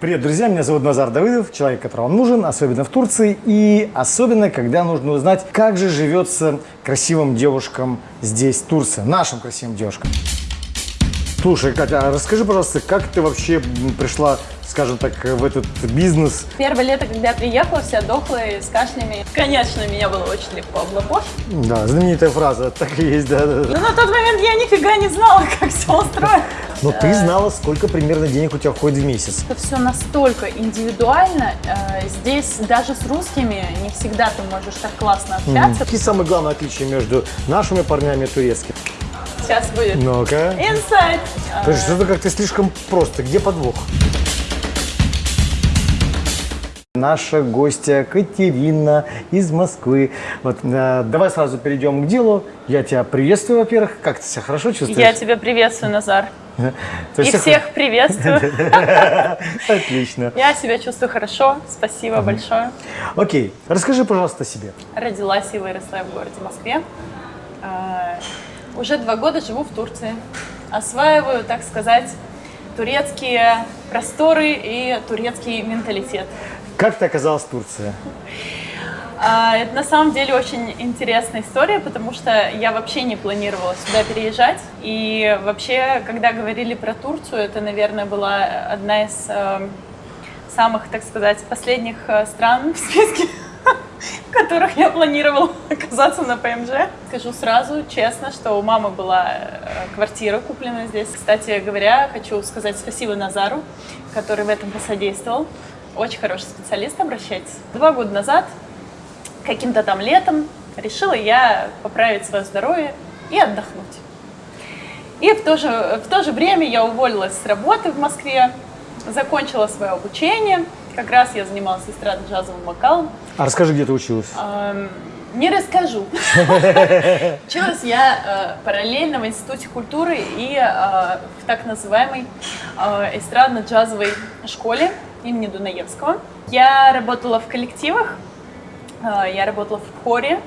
Привет, друзья! Меня зовут Назар Давыдов, человек, который вам нужен, особенно в Турции, и особенно, когда нужно узнать, как же живется красивым девушкам здесь, Турции, нашим красивым девушкам. Слушай, Катя, а расскажи, пожалуйста, как ты вообще пришла, скажем так, в этот бизнес? Первое лето, когда я приехала, вся дохлая, с кашлями. Конечно, меня было очень легко облапошить. Да, знаменитая фраза, так и есть, да, да. Но на тот момент я нифига не знала, как все устроено. Но ты знала, сколько примерно денег у тебя уходит в месяц. Это все настолько индивидуально. Э, Здесь даже с русскими не всегда ты можешь так классно общаться. Какие самые главные отличия между нашими парнями и турецкими? Сейчас будет Ну-ка. инсайт. То есть что-то как-то слишком просто. Где подвох? Наша гостья Катерина из Москвы. Вот, э, давай сразу перейдем к делу. Я тебя приветствую, во-первых. Как ты себя хорошо чувствуешь? Я тебя приветствую, Назар. И всех приветствую. Отлично. Я себя чувствую хорошо. Спасибо большое. Окей, расскажи, пожалуйста, о себе. Родилась и выросла в городе Москве. Уже два года живу в Турции. Осваиваю, так сказать, турецкие просторы и турецкий менталитет. Как ты оказалась в Турции? А, Это на самом деле очень интересная история, потому что я вообще не планировала сюда переезжать. И вообще, когда говорили про Турцию, это, наверное, была одна из э, самых, так сказать, последних э, стран в списке, в которых я планировала оказаться на ПМЖ. Скажу сразу, честно, что у мамы была э, квартира куплена здесь. Кстати говоря, хочу сказать спасибо Назару, который в этом посодействовал. Очень хороший специалист, обращайтесь. Два года назад каким-то там летом решила я поправить свое здоровье и отдохнуть. И в то же, в то же время я уволилась с работы в Москве, закончила свое обучение. Как раз я занималась эстрадно-джазовым вокалом. А расскажи, где ты училась? Эм, Не расскажу. Училась я э, параллельно в Институте культуры и э, в так называемой э, эстрадно-джазовой школе имени Дунаевского. Я работала в коллективах, э, я работала в хоре.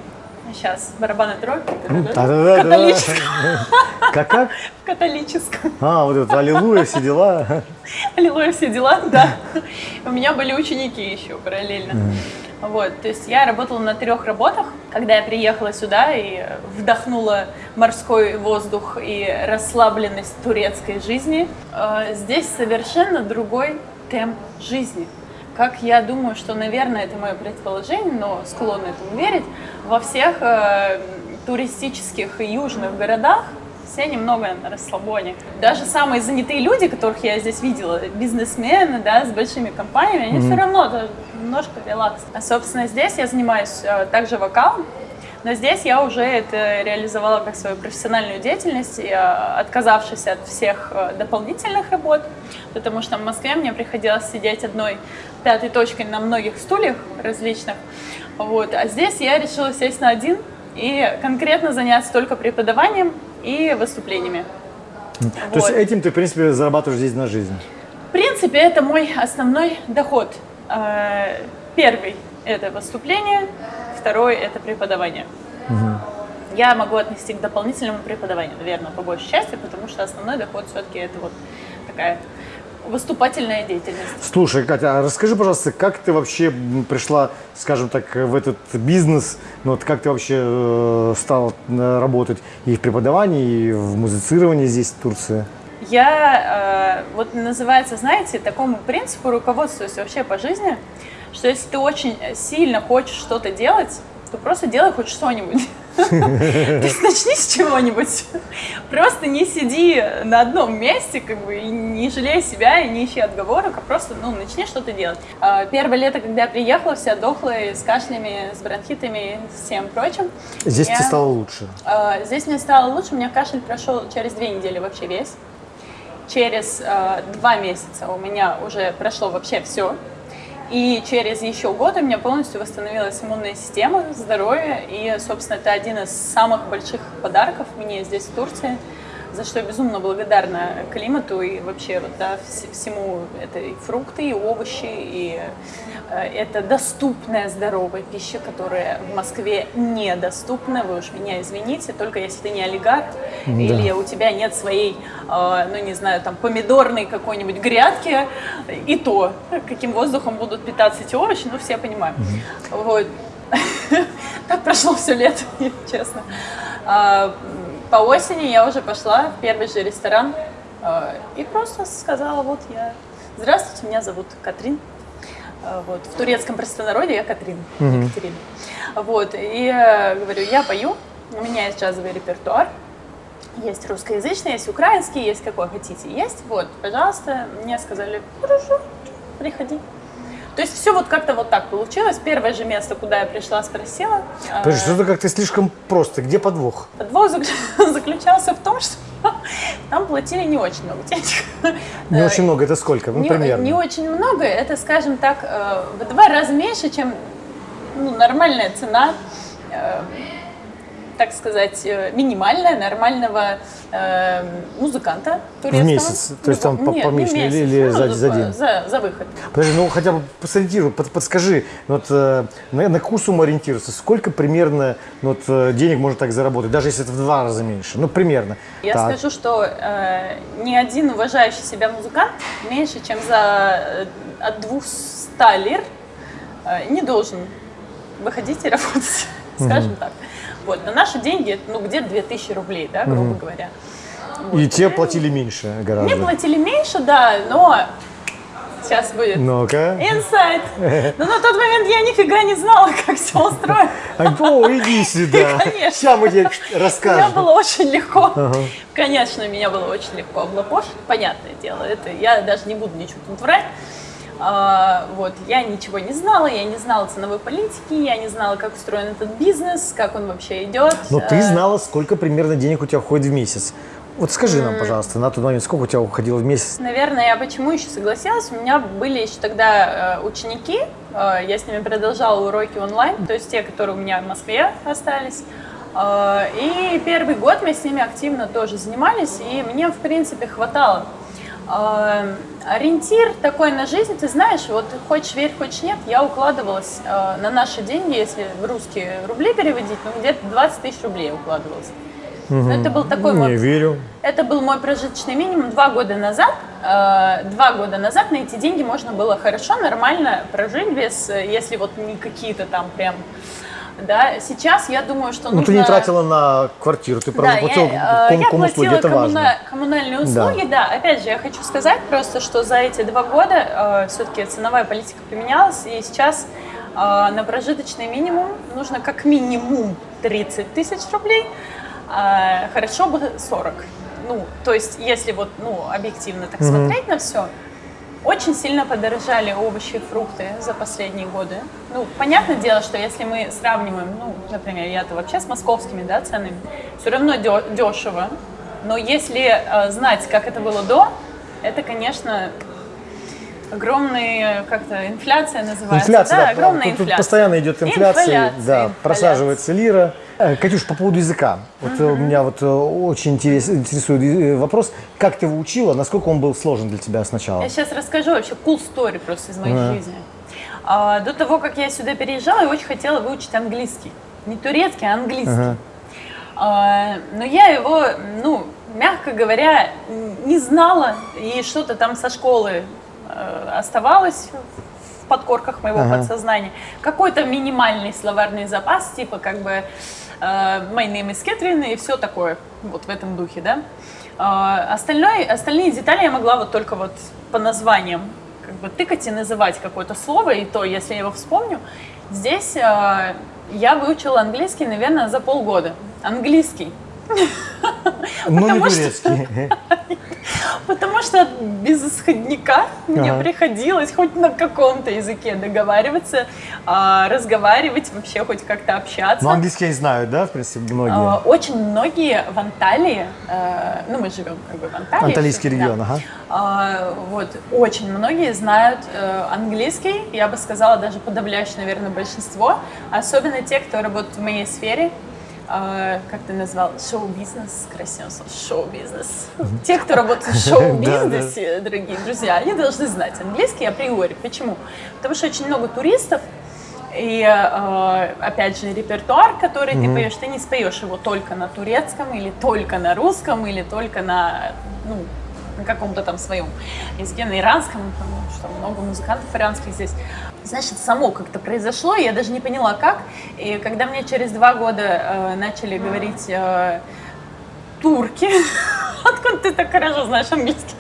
Сейчас дробь. Да-да-да-да. Католическом. Как как? В католическом. А, вот это аллилуйя, все дела. Аллилуйя, все дела, да. У меня были ученики еще параллельно. Вот, то есть я работала на трех работах. Когда я приехала сюда и вдохнула морской воздух и расслабленность турецкой жизни, э, здесь совершенно другой темп жизни. Как я думаю, что, наверное, это мое предположение, но склонна этому верить, во всех э, туристических и южных городах все немного на расслабоне. Даже самые занятые люди, которых я здесь видела, бизнесмены, да, с большими компаниями, они все равно немножко релакс. А, собственно, здесь я занимаюсь э, также вокалом, но здесь я уже это реализовала как свою профессиональную деятельность, э, отказавшись от всех э, дополнительных работ, потому что в Москве мне приходилось сидеть одной пятой точкой на многих стульях различных. Вот. А здесь я решила сесть на один и конкретно заняться только преподаванием и выступлениями. То есть Вот. этим ты, в принципе, зарабатываешь здесь на жизнь? В принципе, это мой основной доход. Э, Первый – это выступление, второй – это преподавание. Я могу отнести к дополнительному преподаванию, наверное, по большей части, потому что основной доход все-таки это вот такая выступательная деятельность. Слушай, Катя, а расскажи, пожалуйста, как ты вообще пришла, скажем так, в этот бизнес? Ну, вот как ты вообще э, стала э, работать и в преподавании, и в музицировании здесь, в Турции? Я э, вот называется, знаете, такому принципу руководствуюсь вообще по жизни, что если ты очень сильно хочешь что-то делать, то просто делай хоть что-нибудь. То есть начни с чего-нибудь. Просто не сиди на одном месте, как бы, и не жалей себя, и не ищи отговорок, а просто, ну, начни что-то делать. А, Первое лето, когда я приехала, вся дохлая, с кашлями, с бронхитами и всем прочим. Здесь Я- тебе стало лучше. А, Здесь мне стало лучше, у меня кашель прошел через две недели вообще весь. Через э, два месяца у меня уже прошло вообще все. И через еще год у меня полностью восстановилась иммунная система, здоровье. И, собственно, это один из самых больших подарков мне здесь, в Турции. За что я безумно благодарна климату и вообще вот, да, всему. Это и фрукты, и овощи, и э, это доступная здоровая пища, которая в Москве недоступна. Вы уж меня извините, только если ты не олигарх да. или у тебя нет своей, э, ну не знаю, там помидорной какой-нибудь грядки, и то, каким воздухом будут питаться эти овощи, ну все понимают. Угу. Вот. Так прошло все лето, честно. По осени я уже пошла в первый же ресторан а, и просто сказала, вот я, здравствуйте, меня зовут Катрин. А, вот, в турецком простонародье я Катрин, угу. Екатерина. Вот, и говорю, я пою, у меня есть джазовый репертуар, есть русскоязычный, есть украинский, есть какой хотите, есть. Вот, пожалуйста, мне сказали, хорошо, приходи. То есть все вот как-то вот так получилось. Первое же место, куда я пришла, спросила. Подожди, что-то как-то слишком просто. Где подвох? Подвох заключался в том, что там платили не очень много денег. Не очень много, это сколько? Ну, не, примерно. Не очень много, это, скажем так, э, в два раза меньше, чем ну, нормальная цена э, так сказать, э, минимальная нормального э, музыканта турецкого. В месяц? То есть там по, Нет, по месяц, или, или ну, за, за день? За, за выход. Подожди, ну хотя бы посориентируй, под, подскажи, вот, э, на, на какую сумму ориентироваться? Сколько примерно ну, вот, э, денег можно так заработать, даже если это в два раза меньше? Ну, примерно. Я так. скажу, что э, ни один уважающий себя музыкант меньше, чем за от 200 лир э, не должен выходить и работать, скажем так. Вот, на наши деньги, ну, где-то 2000 рублей, да, грубо говоря. Вот. И те платили меньше гораздо. Мне платили меньше, да, но сейчас будет. Ну-ка. Инсайт. Но на тот момент я нифига не знала, как все устроено. О, иди сюда. Конечно. Сейчас мы тебе расскажем. Мне было очень легко. Ага. Конечно, меня было очень легко облапошить. Понятное дело, это я даже не буду ничего тут врать. А, вот, я ничего не знала, я не знала ценовой политики, я не знала, как устроен этот бизнес, как он вообще идет. Но ты а. знала, сколько примерно денег у тебя уходит в месяц. Вот скажи нам, пожалуйста, на тот момент, сколько у тебя уходило в месяц? Наверное, я почему еще согласилась? У меня были еще тогда э, ученики, э, я с ними продолжала уроки онлайн, то есть те, которые у меня в Москве остались. Э, и первый год мы с ними активно тоже занимались, и мне, в принципе, хватало э, ориентир такой на жизнь, ты знаешь, вот хочешь верь, хочешь нет, я укладывалась э, на наши деньги, если в русские рубли переводить, ну где-то 20 тысяч рублей укладывалась. Угу. это был такой Не мой, верю. Это был мой прожиточный минимум два года назад. Э, два года назад на эти деньги можно было хорошо, нормально прожить без, если вот не какие-то там прям да, сейчас я думаю, что нужно... Ну, ты не тратила на квартиру, ты просто да, платила я, ком- я платила это коммуна... важно. коммунальные услуги, да. да. Опять же, я хочу сказать просто, что за эти два года э, все-таки ценовая политика поменялась, и сейчас э, на прожиточный минимум нужно как минимум 30 тысяч рублей, э, хорошо бы 40. Ну, то есть, если вот, ну, объективно так mm-hmm. смотреть на все, очень сильно подорожали овощи и фрукты за последние годы. Ну, понятное дело, что если мы сравниваем, ну, например, я-то вообще с московскими да, ценами, все равно дешево. Но если э, знать, как это было до, это, конечно, огромная как-то инфляция называется. Инфляция, да, да огромная тут, инфляция. Тут постоянно идет инфляция, инфляция да, инфляция. просаживается лира. Э, Катюш, по поводу языка. Вот угу. меня вот э, очень интерес, интересует вопрос, как ты его учила, насколько он был сложен для тебя сначала? Я сейчас расскажу вообще cool story просто из моей угу. жизни. А, до того, как я сюда переезжала, я очень хотела выучить английский. Не турецкий, а английский. Угу. А, но я его, ну, мягко говоря, не знала, и что-то там со школы э, оставалось в подкорках моего ага. подсознания. Какой-то минимальный словарный запас, типа как бы Э, My name is Catherine и все такое, вот в этом духе, да. Э, остальное, остальные детали я могла вот только вот по названиям как бы тыкать и называть какое-то слово, и то, если я его вспомню. Здесь э, я выучила английский, наверное, за полгода. Английский. Ну, не турецкий. Потому что без исходника мне приходилось хоть на каком-то языке договариваться, а, разговаривать, вообще хоть как-то общаться. Ну, английский не знаю, да, в принципе, многие? А, очень многие в Анталии, э, ну, мы живем как бы в Анталии. Анталийский регион, ага. А, вот, очень многие знают э, английский, я бы сказала, даже подавляющее, наверное, большинство, особенно те, кто работает в моей сфере, э, как ты назвал, шоу-бизнес, красиво слово, шоу-бизнес. Те, кто работает в шоу-бизнесе, дорогие друзья, они должны знать английский априори. Почему? Потому что очень много туристов, и э, опять же репертуар, который ты поешь, ты не споешь его только на турецком или только на русском или только на ну, на каком-то там своем языке, на иранском, потому что много музыкантов иранских здесь. Значит, само как-то произошло, я даже не поняла как. И когда мне через два года э, начали говорить э, турки, откуда ты так хорошо знаешь английский?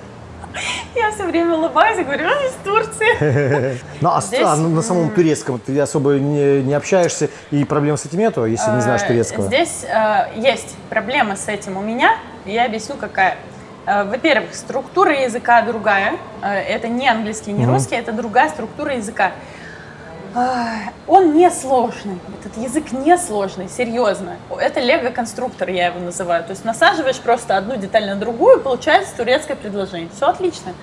Я все время улыбаюсь и говорю, а, из Турции. Ну, а, Здесь, а на самом турецком ты особо не, не общаешься, и проблем с этим нету, если не знаешь Э, турецкого? Здесь э, есть проблема с этим у меня. Я объясню, какая. Э, Во-первых, структура языка другая. Э, Это не английский, не русский, это другая структура языка. Э, Он не сложный. Этот язык не сложный, серьезно. Это лего-конструктор, я его называю. То есть насаживаешь просто одну деталь на другую, получается турецкое предложение. Все отлично.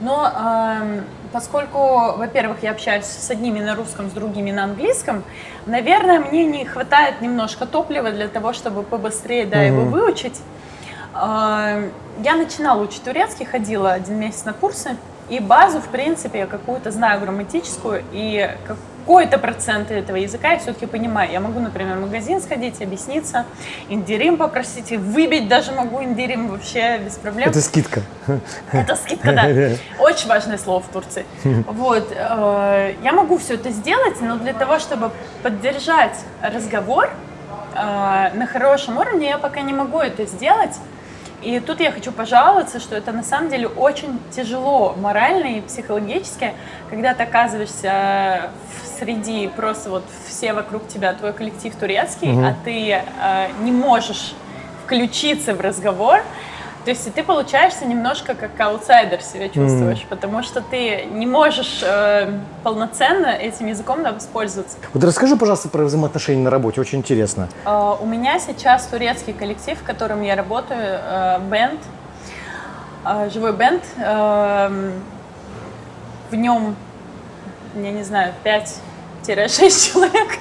Но эм, поскольку, во-первых, я общаюсь с одними на русском, с другими на английском, наверное, мне не хватает немножко топлива для того, чтобы побыстрее да, его выучить. Эм, Я начинала учить турецкий, ходила один месяц на курсы, и базу, в принципе, я какую-то знаю грамматическую, и какой-то процент этого языка я все-таки понимаю. Я могу, например, в магазин сходить, объясниться, индирим попросить, и выбить даже могу индирим вообще без проблем. Это скидка. Это скидка, да. Очень важное слово в Турции. Вот. э, Я могу все это сделать, но для того, чтобы поддержать разговор э, на хорошем уровне, я пока не могу это сделать. И тут я хочу пожаловаться, что это на самом деле очень тяжело морально и психологически, когда ты оказываешься в среди просто вот все вокруг тебя, твой коллектив турецкий, а ты э, не можешь включиться в разговор, то есть ты получаешься немножко как аутсайдер себя чувствуешь, потому что ты не можешь э, полноценно этим языком да, воспользоваться. Вот расскажи, пожалуйста, про взаимоотношения на работе, очень интересно. Э, у меня сейчас турецкий коллектив, в котором я работаю, э, бенд, э, живой бенд. Э, в нем, я не знаю, 5-6 человек.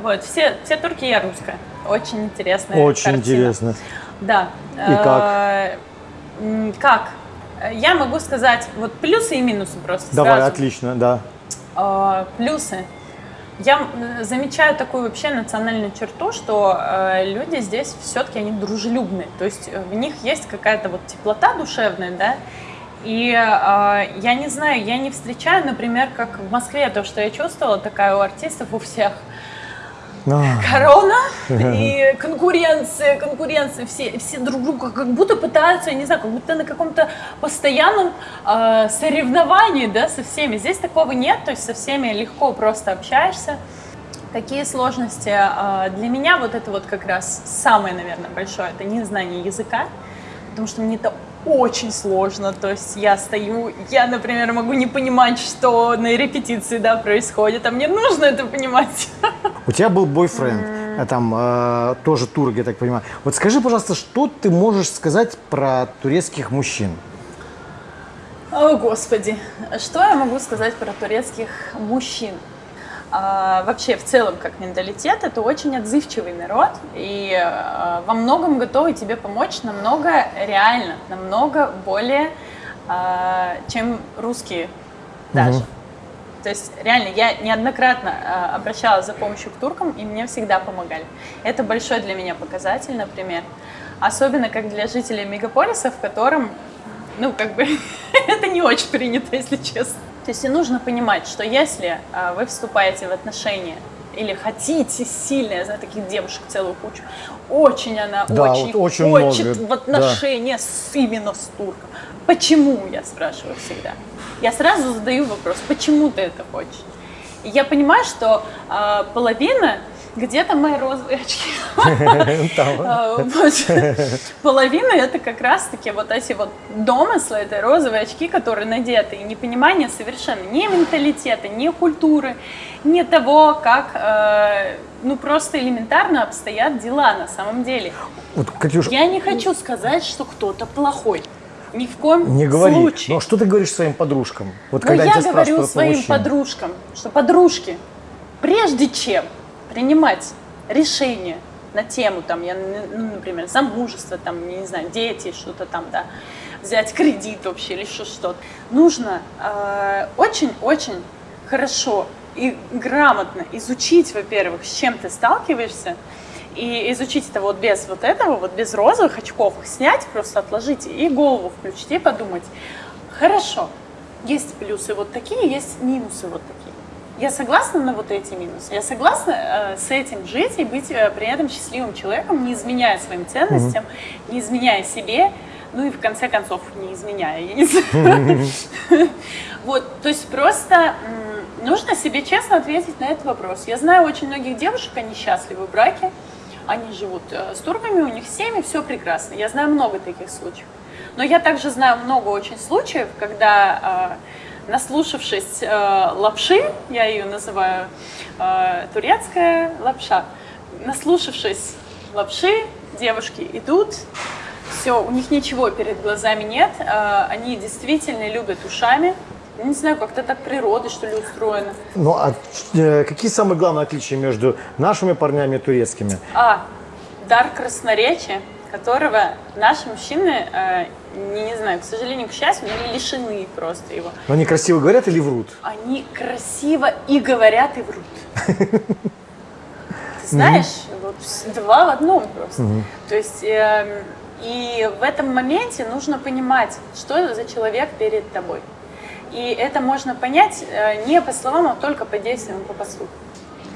Вот, все, все турки, я русская. Очень интересная Очень картина. интересно. Да. И как? Э, Как? Я могу сказать вот плюсы и минусы просто Давай, сразу. отлично, да. Э, Плюсы. Я замечаю такую вообще национальную черту, что э, люди здесь все-таки они дружелюбные. То есть э, в них есть какая-то вот теплота душевная, да. И э, я не знаю, я не встречаю, например, как в Москве, то, что я чувствовала, такая у артистов у всех корона и конкуренция, конкуренция, все, все друг друга как будто пытаются, я не знаю, как будто на каком-то постоянном э, соревновании, да, со всеми. Здесь такого нет, то есть со всеми легко просто общаешься. Какие сложности? э, Для меня вот это вот как раз самое, наверное, большое, это незнание языка, потому что мне это очень сложно, то есть я стою, я, например, могу не понимать, что на репетиции, да, происходит, а мне нужно это понимать. У тебя был бойфренд, а там э, тоже турок, я так понимаю. Вот скажи, пожалуйста, что ты можешь сказать про турецких мужчин? О, Господи, что я могу сказать про турецких мужчин? А, вообще, в целом, как менталитет, это очень отзывчивый народ, и а, во многом готовы тебе помочь намного реально, намного более, а, чем русские даже. То есть, реально, я неоднократно а, обращалась за помощью к туркам, и мне всегда помогали. Это большой для меня показатель, например. Особенно как для жителей мегаполиса, в котором, ну, как бы, это не очень принято, если честно. То есть, и нужно понимать, что если а, вы вступаете в отношения или хотите сильно, я знаю таких девушек целую кучу, очень она Да, очень, вот очень хочет много, в да. отношения с, именно с турком. Почему, я спрашиваю всегда. Я сразу задаю вопрос, почему ты это хочешь? И я понимаю, что а, половина где-то мои розовые очки. А. Половина это как раз-таки вот эти вот домыслы, это розовые очки, которые надеты, и непонимание совершенно ни менталитета, ни культуры, ни того, как, э, ну просто элементарно обстоят дела на самом деле. Вот, Я не хочу сказать, что кто-то плохой. Ни в коем не говори. случае. Но что ты говоришь своим подружкам? Вот Но когда я тебя говорю своим подружкам, что подружки, прежде чем принимать решение на тему, там, я, ну, например, замужество, там, не знаю, дети, что-то там, да, взять кредит вообще или еще что-то. Нужно э, очень-очень хорошо и грамотно изучить, во-первых, с чем ты сталкиваешься, и изучить это вот без вот этого, вот без розовых очков, их снять, просто отложить и голову включить и подумать, хорошо, есть плюсы вот такие, есть минусы вот такие. Я согласна на вот эти минусы. Я согласна э, с этим жить и быть э, при этом счастливым человеком, не изменяя своим ценностям, mm-hmm. не изменяя себе, ну и в конце концов не изменяя, я не знаю. Вот, то есть просто нужно себе честно ответить на этот вопрос. Я знаю очень многих девушек, они счастливы в браке, они живут э, с турками, у них семьи, все прекрасно. Я знаю много таких случаев. Но я также знаю много очень случаев, когда э, наслушавшись э, лапши, я ее называю турецкая лапша, наслушавшись лапши, девушки идут, все, у них ничего перед глазами нет, они действительно любят ушами, не знаю, как-то так природа, что ли, устроена. Ну, а э, какие самые главные отличия между нашими парнями и турецкими? А, дар красноречия, которого наши мужчины, э, не, не знаю, к сожалению, к счастью, но лишены просто его. Но они красиво говорят или врут? Они красиво и говорят, и врут. Ты знаешь, вот два в одном просто. То есть... Эм, и в этом моменте нужно понимать, что за человек перед тобой. И это можно понять э, не по словам, а только по действиям, по поступкам.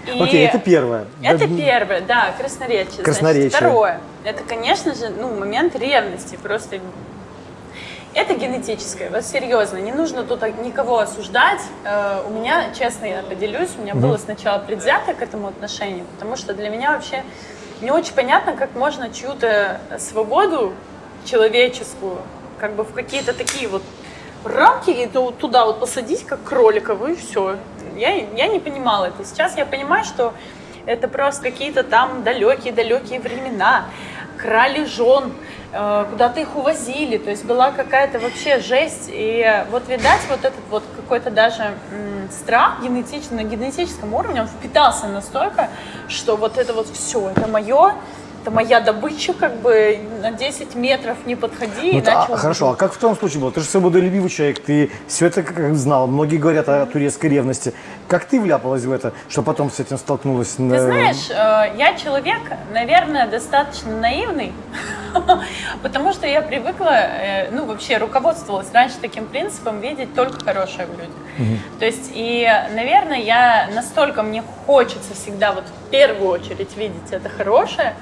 И Окей, это первое. Это да, первое, да, красноречие. Красноречие. Значит, второе, это, конечно же, ну, момент ревности, просто это генетическое, вот серьезно, не нужно тут никого осуждать. Э, у меня, честно, я поделюсь, у меня mm было сначала предвзято к этому отношению, потому что для меня вообще не очень понятно, как можно чью-то свободу человеческую как бы в какие-то такие вот рамки и туда вот посадить, как кролика, и все. Я, я не понимала это. Сейчас я понимаю, что это просто какие-то там далекие-далекие времена. Крали жен, э, куда-то их увозили, то есть была какая-то вообще жесть. И вот, видать, вот этот вот какой-то даже страх генетич, на генетическом уровне, он впитался настолько, что вот это вот все, это мое, это моя добыча, как бы на 10 метров не подходи. Ну, иначе а, хорошо, а как в том случае было? Ты же свободолюбивый человек, ты все это как знал. Многие говорят о турецкой ревности. Как ты вляпалась в это, что потом с этим столкнулась? Ты знаешь, э, я человек, наверное, достаточно наивный, потому что я привыкла, э, ну вообще руководствовалась раньше таким принципом видеть только хорошее в людях. То есть, и, наверное, я настолько мне хочется всегда вот в первую очередь видеть это хорошее,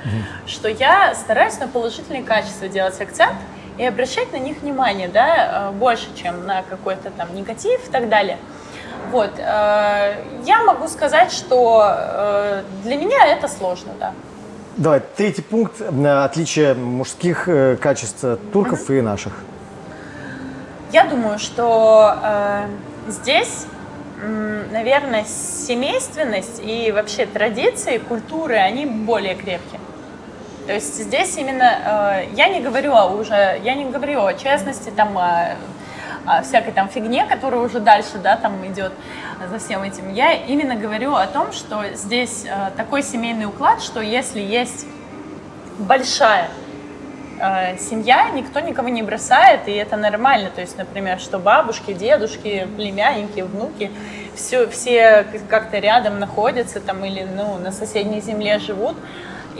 что я стараюсь на положительные качества делать акцент и обращать на них внимание, да, э, больше, чем на какой-то там негатив и так далее. Вот, э, я могу сказать, что э, для меня это сложно, да. Давай, третий пункт отличия мужских качеств турков mm-hmm. и наших. Я думаю, что э, здесь наверное, семейственность и вообще традиции, культуры, они более крепкие. То есть здесь именно, э, я не говорю уже, я не говорю о честности, там, о, о всякой там фигне, которая уже дальше, да, там идет за всем этим. Я именно говорю о том, что здесь э, такой семейный уклад, что если есть большая э, семья, никто никого не бросает, и это нормально. То есть, например, что бабушки, дедушки, племянники, внуки, все, все как-то рядом находятся там или ну, на соседней земле живут.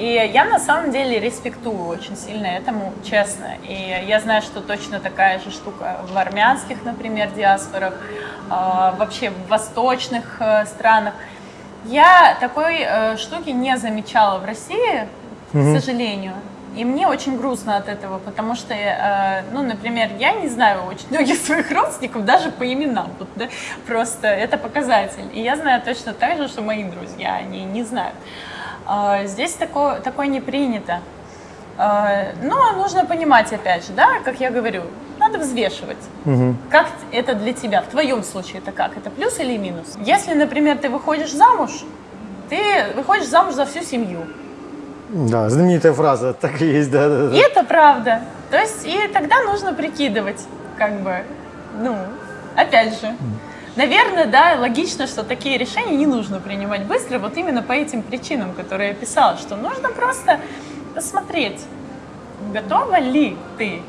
И я на самом деле респектую очень сильно этому, честно. И я знаю, что точно такая же штука в армянских, например, диаспорах, э, вообще в восточных э, странах. Я такой э, штуки не замечала в России, mm-hmm. к сожалению. И мне очень грустно от этого, потому что, э, ну, например, я не знаю очень многих своих родственников даже по именам, вот, да, просто это показатель. И я знаю точно так же, что мои друзья, они не знают. Э, здесь такое, такое не принято. Э, но нужно понимать, опять же, да, как я говорю, надо взвешивать. Угу. Как это для тебя? В твоем случае это как? Это плюс или минус? Если, например, ты выходишь замуж, ты выходишь замуж за всю семью. Да, знаменитая фраза, так и есть, да, да, да. И это правда. То есть, и тогда нужно прикидывать, как бы, ну, опять же, Наверное, да, логично, что такие решения не нужно принимать быстро, вот именно по этим причинам, которые я писала, что нужно просто посмотреть, готова ли ты.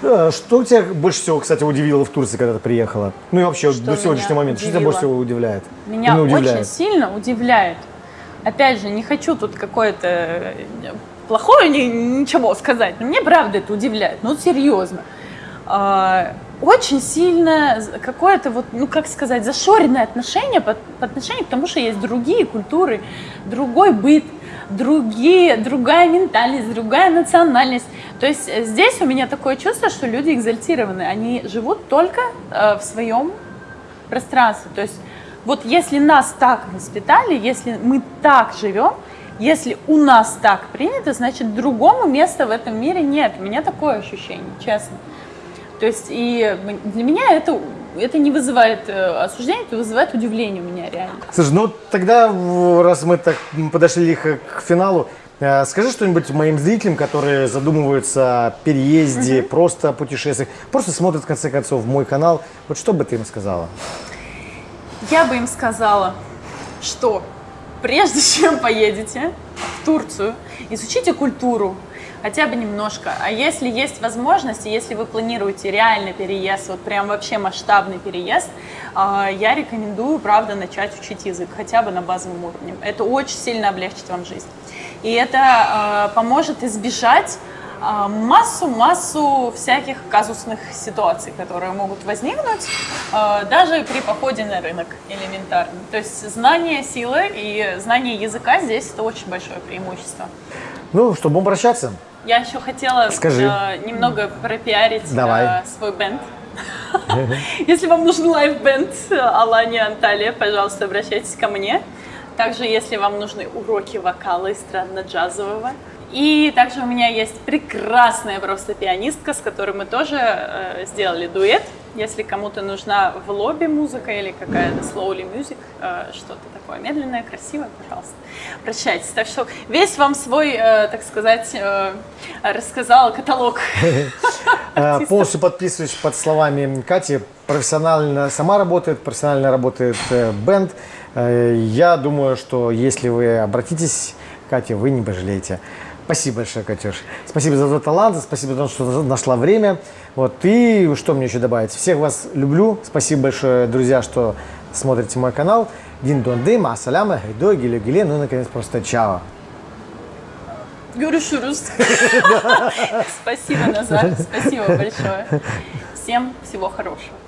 Что тебя больше всего, кстати, удивило в Турции, когда ты приехала? Ну и вообще Что до сегодняшнего момента. Что тебя удивило? больше всего удивляет? Меня Или очень удивляет? сильно удивляет. Опять же, не хочу тут какое-то э, плохое ни- ничего сказать, но мне правда это удивляет, ну серьезно. Очень сильно какое-то вот, ну как сказать, зашоренное отношение по, по отношению к тому, что есть другие культуры, другой быт, другие, другая ментальность, другая национальность. То есть э, здесь у меня такое чувство, что люди экзальтированы, они живут только э, в своем пространстве. То есть вот если нас так воспитали, если мы так живем, если у нас так принято, значит другому места в этом мире нет. У меня такое ощущение, честно. То есть и для меня это, это не вызывает э, осуждения, это вызывает удивление у меня реально. Слушай, ну тогда, раз мы так подошли лихо к финалу, э, скажи что-нибудь моим зрителям, которые задумываются о переезде, просто о путешествиях, просто смотрят в конце концов мой канал. Вот что бы ты им сказала? Я бы им сказала, что прежде чем поедете в Турцию, изучите культуру, хотя бы немножко. А если есть возможность, если вы планируете реальный переезд, вот прям вообще масштабный переезд, а, я рекомендую, правда, начать учить язык, хотя бы на базовом уровне. Это очень сильно облегчит вам жизнь. И это а, поможет избежать а, массу-массу всяких казусных ситуаций, которые могут возникнуть даже при походе на рынок элементарно. То есть знание сила и знание языка здесь это очень большое преимущество. Ну, чтобы обращаться. Я еще хотела Скажи. а, немного пропиарить Давай. а, свой band. Если вам нужен live band Аланья Анталия, пожалуйста, обращайтесь ко мне. Также, если вам нужны уроки вокала эстрадно-джазового. И также у меня есть прекрасная просто пианистка, с которой мы тоже э, сделали дуэт. Если кому-то нужна в лобби музыка или какая-то slowly music, э, что-то такое медленное, красивое, пожалуйста, обращайтесь. Так что весь вам свой, э, так сказать, э, рассказала каталог. Полностью подписываюсь под словами Кати. Профессионально сама работает, профессионально работает бенд. Я думаю, что если вы обратитесь к Кате, вы не пожалеете. Спасибо большое, Катюш. Спасибо за твой талант, спасибо за то, что нашла время. Вот. И что мне еще добавить? Всех вас люблю. Спасибо большое, друзья, что смотрите мой канал. Дин донды, масаляма, хайдо, гиле гиле. Ну и, наконец, просто чао. Görüşürüz. Спасибо, Назар. Спасибо большое. Всем всего хорошего.